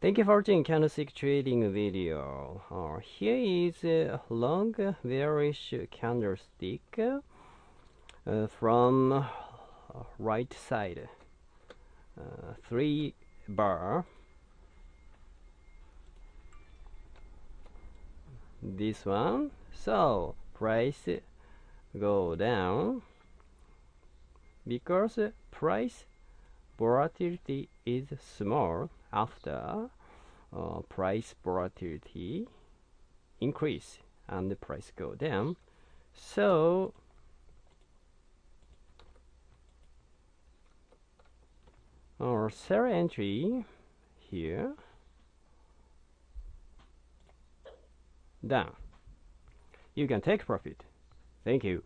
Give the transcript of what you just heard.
Thank you for watching candlestick trading video. Uh, here is a long bearish candlestick uh, from uh, right side. Uh, three bar. This one. So price go down because price volatility is small after uh, price volatility increase and the price go down. So our sell entry here down. You can take profit. Thank you